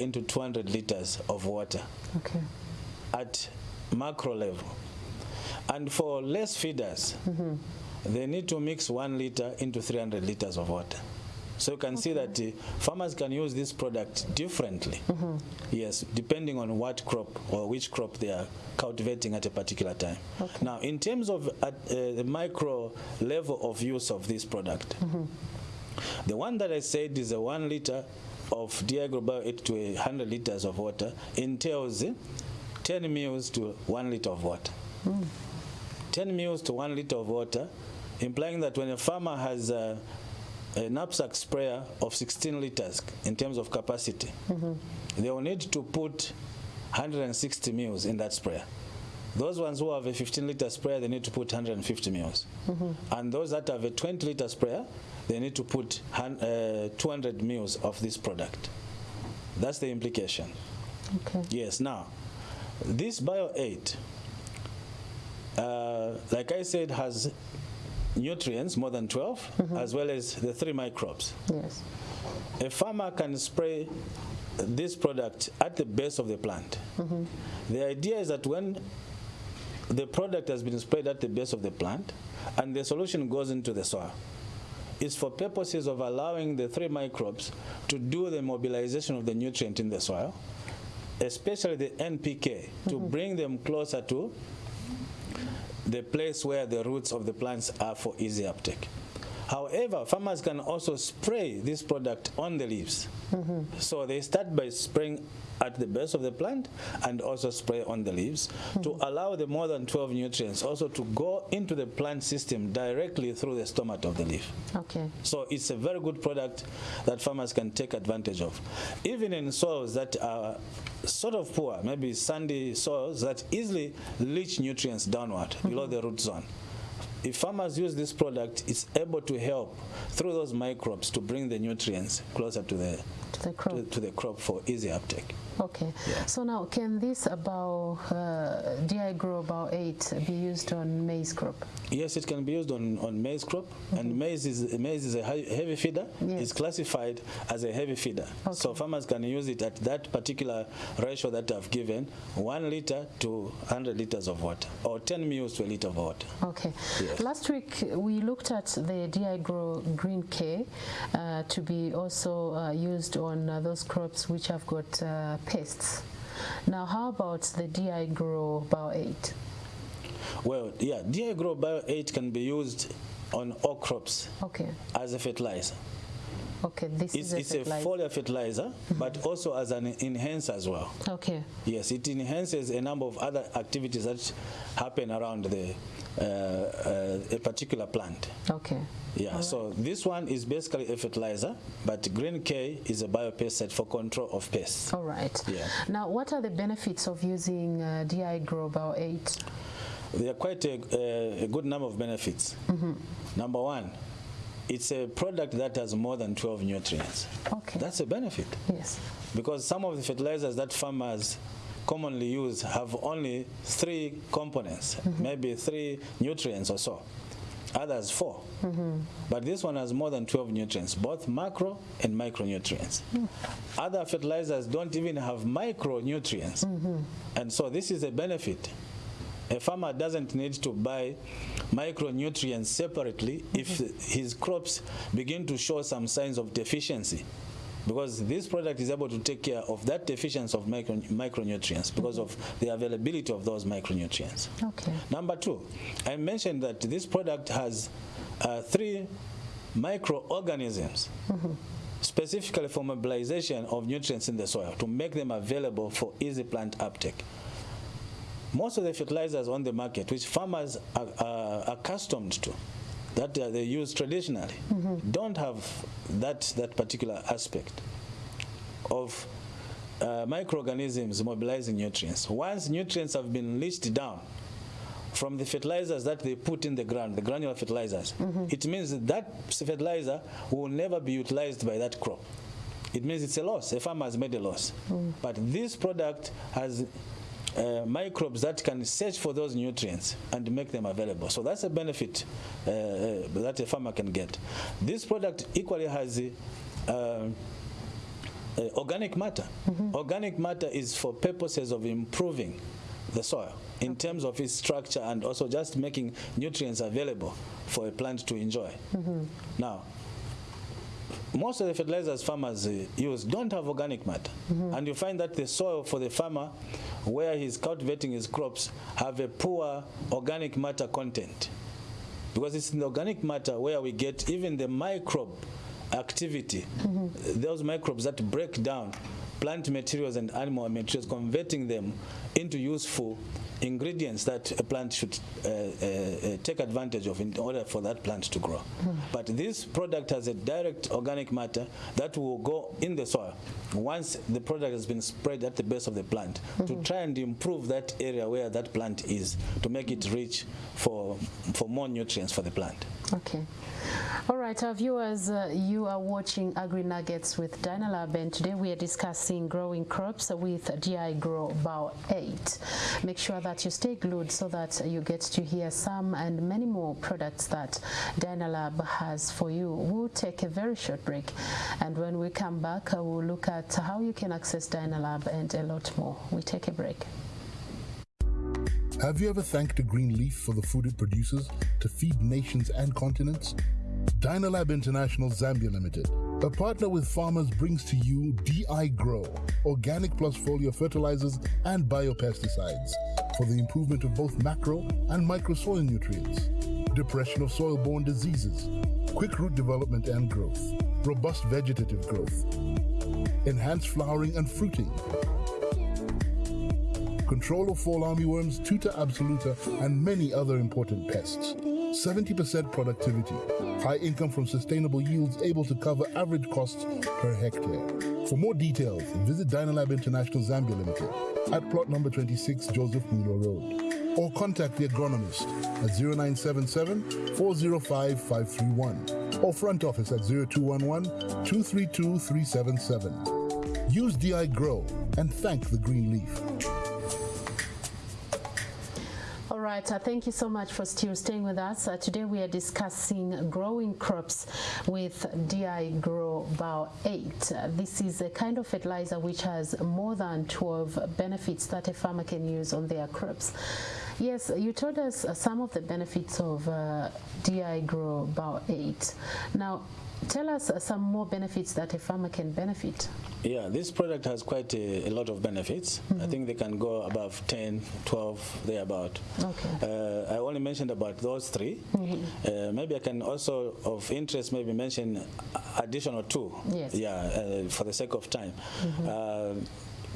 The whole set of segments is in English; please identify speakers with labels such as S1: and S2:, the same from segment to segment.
S1: into 200 liters of water
S2: Okay.
S1: at macro level. And for less feeders, they need to mix one liter into 300 liters of water. So you can see that uh, farmers can use this product differently. Yes, depending on what crop or which crop they are cultivating at a particular time. Now, in terms of at, uh, the micro level of use of this product, the one that I said is a one liter of DI Grow Bio 8 to 100 liters of water entails eh, 10 mils to 1 liter of water. 10 mils to 1 liter of water, implying that when a farmer has uh, a knapsack sprayer of 16 liters in terms of capacity, they will need to put 160 mils in that sprayer. Those ones who have a 15 liter sprayer, they need to put 150 mils. And those that have a 20 liter sprayer, they need to put uh, 200 mils of this product. That's the implication.
S2: Okay.
S1: Yes, now, this Bio 8, uh, like I said, has nutrients, more than 12, as well as the three microbes.
S2: Yes.
S1: A farmer can spray this product at the base of the plant. The idea is that when the product has been sprayed at the base of the plant and the solution goes into the soil, it's for purposes of allowing the three microbes to do the mobilization of the nutrient in the soil, especially the NPK, to mm-hmm. bring them closer to the place where the roots of the plants are for easy uptake. However, farmers can also spray this product on the leaves. Mm-hmm. So they start by spraying at the base of the plant and also spray on the leaves to mm-hmm. allow the more than 12 nutrients also to go into the plant system directly through the stomata of the leaf.
S2: Okay.
S1: So it's a very good product that farmers can take advantage of. Even in soils that are sort of poor, maybe sandy soils that easily leach nutrients downward below mm-hmm. the root zone. If farmers use this product, it's able to help through those microbes to bring the nutrients closer to the
S2: To the crop.
S1: to, to the crop for easy uptake.
S2: Okay. So now, can this about uh, DI Grow Bio 8 be used on maize crop?
S1: Yes, it can be used on, on maize crop, and maize is maize is a heavy feeder.
S2: Yes.
S1: It's classified as a heavy feeder, so farmers can use it at that particular ratio that I've given: one liter to 100 liters of water, or 10 mils to a liter of water.
S2: Okay.
S1: Yes.
S2: Last week we looked at the DI Grow Green K uh, to be also uh, used on uh, those crops which have got uh, pests. Now, how about the DI Grow Bio 8?
S1: Well, yeah, DI Grow Bio 8 can be used on all crops
S2: Okay.
S1: as a fertilizer.
S2: Okay. This
S1: It's,
S2: is a
S1: it's a
S2: fertilizer.
S1: foliar fertilizer, but also as an enhancer as well.
S2: Okay.
S1: Yes, it enhances a number of other activities that happen around the uh, uh, a particular plant.
S2: Okay.
S1: Yeah, so this one is basically a fertilizer, but Green K is a biopesticide for control of pests.
S2: All right.
S1: Yeah.
S2: Now, what are the benefits of using uh, DI Grow Bio 8?
S1: There are quite a, a, a good number of benefits. Number one, it's a product that has more than 12 nutrients.
S2: Okay.
S1: That's a benefit
S2: yes.
S1: because some of the fertilizers that farmers commonly use have only three components, mm-hmm. maybe three nutrients or so. Others 4 mm-hmm. But this one has more than 12 nutrients, both macro and micronutrients. Mm. Other fertilizers don't even have micronutrients. Mm-hmm. And so this is a benefit. A farmer doesn't need to buy micronutrients separately if mm-hmm. his crops begin to show some signs of deficiency because this product is able to take care of that deficiency of micro, micronutrients because mm-hmm. of the availability of those micronutrients.
S2: Okay.
S1: Number two, I mentioned that this product has uh, three microorganisms mm-hmm. specifically for mobilization of nutrients in the soil to make them available for easy plant uptake. Most of the fertilizers on the market, which farmers are, are accustomed to, that uh, they use traditionally, don't have that, that particular aspect of uh, microorganisms mobilizing nutrients. Once nutrients have been leached down from the fertilizers that they put in the ground, the granular fertilizers, it means that, that fertilizer will never be utilized by that crop. It means it's a loss. A farmer has made a loss. But this product has uh, microbes that can search for those nutrients and make them available. So that's a benefit uh, uh, that a farmer can get. This product equally has uh, uh, organic matter. Organic matter is for purposes of improving the soil in terms of its structure and also just making nutrients available for a plant to enjoy. Now, most of the fertilizers farmers uh, use don't have organic matter. And you find that the soil for the farmer where he's cultivating his crops have a poor organic matter content. Because it's in the organic matter where we get even the microbe activity, those microbes that break down plant materials and animal materials, converting them into useful ingredients that a plant should uh, uh, uh, take advantage of in order for that plant to grow. But this product has a direct organic matter that will go in the soil once the product has been spread at the base of the plant to try and improve that area where that plant is to make it rich for, for more nutrients for the plant.
S2: Okay. All right, our viewers, uh, you are watching Agri Nuggets with Dynalab, and today we are discussing growing crops with DI Grow Bio 8. Make sure that you stay glued so that you get to hear some and many more products that Dynalab has for you. We'll take a very short break, and when we come back, uh, we'll look at how you can access Dynalab and a lot more. We take a break.
S3: Have you ever thanked a green leaf for the food it produces to feed nations and continents? Dynalab International Zambia Limited, a partner with farmers, brings to you DI Grow, organic plus foliar fertilizers and biopesticides for the improvement of both macro and micro soil nutrients, depression of soil borne diseases, quick root development and growth, robust vegetative growth, enhanced flowering and fruiting, control of fall armyworms, tuta absoluta, and many other important pests. 70% productivity, high income from sustainable yields able to cover average costs per hectare. For more details, visit Dynalab International Zambia Limited at plot number 26 Joseph Mwilwa Road or contact the agronomist at 0977 405 531 or front office at 0211 232 377. Use DI Grow and thank the green leaf.
S2: All right, uh, thank you so much for still staying with us. Uh, today we are discussing growing crops with DI Grow Bio 8. Uh, this is a kind of fertilizer which has more than 12 benefits that a farmer can use on their crops. Yes, you told us some of the benefits of uh, DI Grow Bio 8. Now, tell us uh, some more benefits that a farmer can benefit.
S1: Yeah, this product has quite a, a lot of benefits. I think they can go above 10, 12, thereabout.
S2: Okay.
S1: Uh, I only mentioned about those 3 Uh, maybe I can also, of interest, maybe mention additional two.
S2: Yes.
S1: Yeah, uh, for the sake of time. Uh,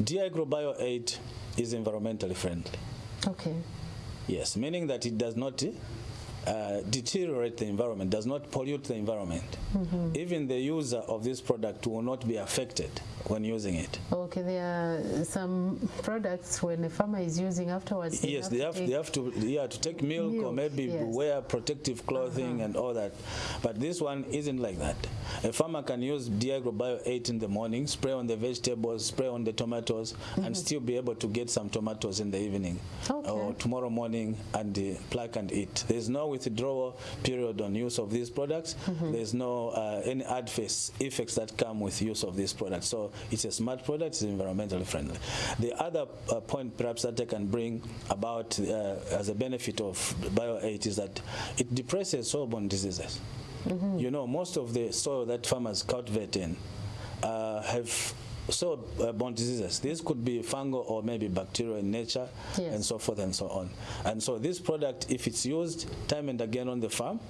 S1: DI Grow Bio 8 is environmentally friendly.
S2: Okay.
S1: Yes, meaning that it does not uh, deteriorate the environment, does not pollute the environment. Even the user of this product will not be affected when using it.
S2: Okay, there are some products when a farmer is using afterwards. they
S1: Yes,
S2: have
S1: they have, they have to yeah to take milk, or maybe
S2: yes.
S1: wear protective clothing and all that. But this one isn't like that. A farmer can use DI Grow Bio 8 in the morning, spray on the vegetables, spray on the tomatoes, and still be able to get some tomatoes in the evening
S2: Okay.
S1: or tomorrow morning and uh, pluck and eat. There's no withdrawal period on use of these products. There's no uh, any adverse effects that come with use of these products. So it's a smart product. It's environmentally friendly. The other uh, point perhaps that I can bring about uh, as a benefit of Bio 8 is that it depresses soil-borne diseases. You know, most of the soil that farmers cultivate in uh, have soil-borne diseases. These could be fungal or maybe bacterial in nature
S2: Yes.
S1: and so forth and so on. And so this product, if it's used time and again on the farm,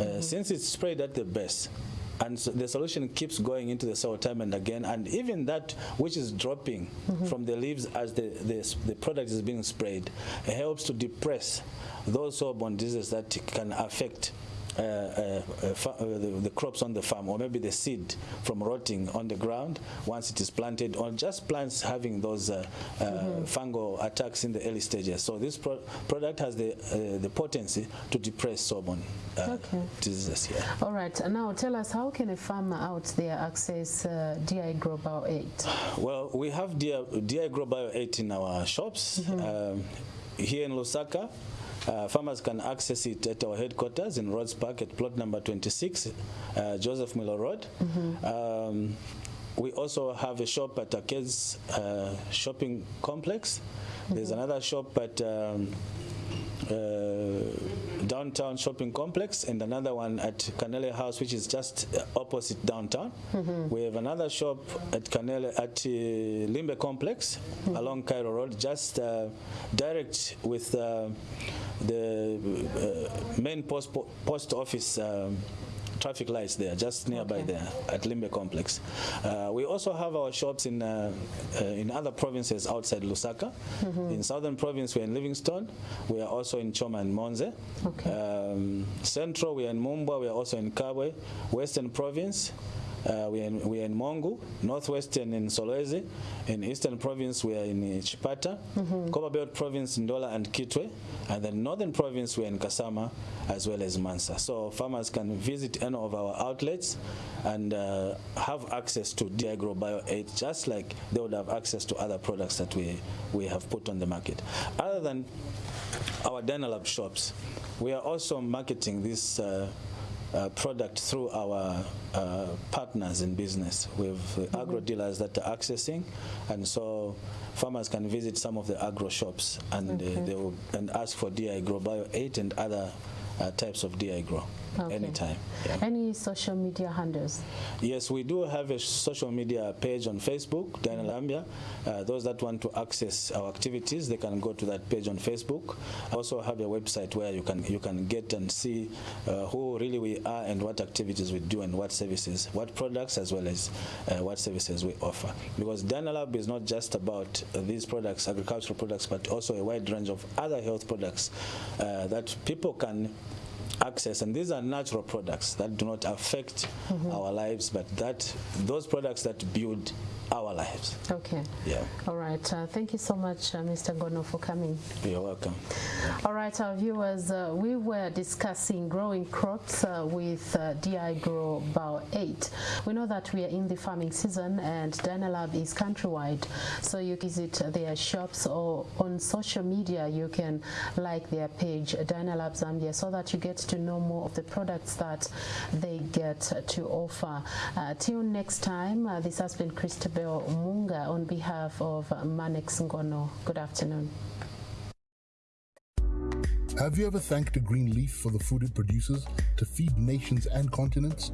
S1: uh, since it's sprayed at the base, and so the solution keeps going into the soil time and again, and even that which is dropping mm-hmm. from the leaves as the, the, the product is being sprayed helps to depress those soil-borne diseases that can affect uh, uh, uh, the, the crops on the farm, or maybe the seed from rotting on the ground once it is planted, or just plants having those uh, uh, fungal attacks in the early stages. So this pro- product has the uh, the potency to depress uh,
S2: Okay.
S1: diseases. Yeah.
S2: All right, now tell us how can a farmer out there access uh, DI Grow Bio 8?
S1: Well, we have DI, DI Grow Bio 8 in our shops. Um, here in Lusaka, uh, farmers can access it at our headquarters in Rhodes Park at plot number 26, uh, Joseph Mwilwa Road. Um, we also have a shop at Arcades uh, shopping complex. There's another shop at um, uh, downtown shopping complex and another one at Canele House, which is just opposite downtown. We have another shop at Canele at uh, Limbe complex along Cairo Road, just uh, direct with uh, the uh, main post post office. Um, traffic lights there, just nearby there at Limbe Complex. Uh, we also have our shops in uh, uh, in other provinces outside Lusaka. In Southern Province, we're in Livingstone. We are also in Choma and Monze.
S2: Okay.
S1: Um, Central, we are in Mumbwa. We are also in Kabwe. Western Province. Uh, we, are in, we are in Mongu, Northwestern in Solwezi, in Eastern Province we are in Chipata, Copper Belt Province Ndola and Kitwe, and then Northern Province we are in Kasama as well as Mansa. So farmers can visit any of our outlets and uh, have access to DI Grow Bio 8 just like they would have access to other products that we, we have put on the market. Other than our Dynalab shops, we are also marketing this uh, uh, product through our uh, partners in business. With uh, agro dealers that are accessing, and so farmers can visit some of the agro shops and uh, they will and ask for DI Grow Bio 8 and other uh, types of DI Grow
S2: Okay.
S1: anytime. Yeah.
S2: Any social media handles?
S1: Yes, we do have a social media page on Facebook, Dynalab Zambia. Uh, those that want to access our activities, they can go to that page on Facebook. I also have a website where you can you can get and see uh, who really we are and what activities we do and what services, what products as well as uh, what services we offer. Because Dynalab is not just about these products, agricultural products, but also a wide range of other health products uh, that people can access and these are natural products that do not affect mm-hmm. our lives but that those products that build our lives
S2: Okay.
S1: yeah
S2: All right. Uh, thank you so much, uh, Mr. Gono, for coming.
S1: you're welcome
S2: All right, our viewers, uh, we were discussing growing crops uh, with uh, DI Grow Bio 8. We know that we are in the farming season and Dynalab is countrywide, so you visit their shops or on social media you can like their page Dynalab Zambia so that you get to know more of the products that they get to offer. Uh, till next time, this has been Christabel Munga on behalf of Manex Ngono. Good afternoon.
S3: Have you ever thanked a green leaf for the food it produces to feed nations and continents?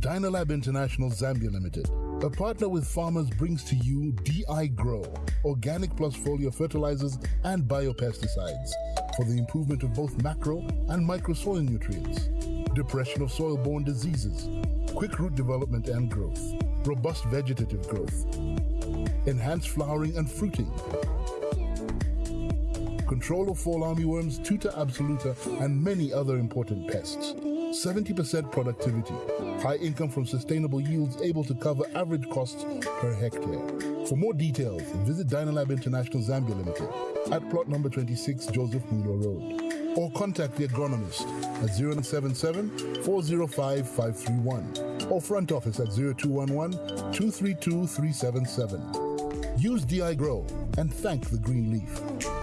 S3: Dynalab International Zambia Limited, a partner with farmers, brings to you DI Grow, organic plus foliar fertilizers and biopesticides for the improvement of both macro and micro soil nutrients, depression of soil borne diseases, quick root development and growth, robust vegetative growth, enhanced flowering and fruiting, control of fall armyworms, tuta absoluta, and many other important pests. 70% productivity, high income from sustainable yields able to cover average costs per hectare. For more details, visit Dynalab International Zambia Limited at plot number 26 Joseph Mwilwa Road or contact the agronomist at 077 405 531 or front office at 0211 232 377. Use DI Grow and thank the green leaf.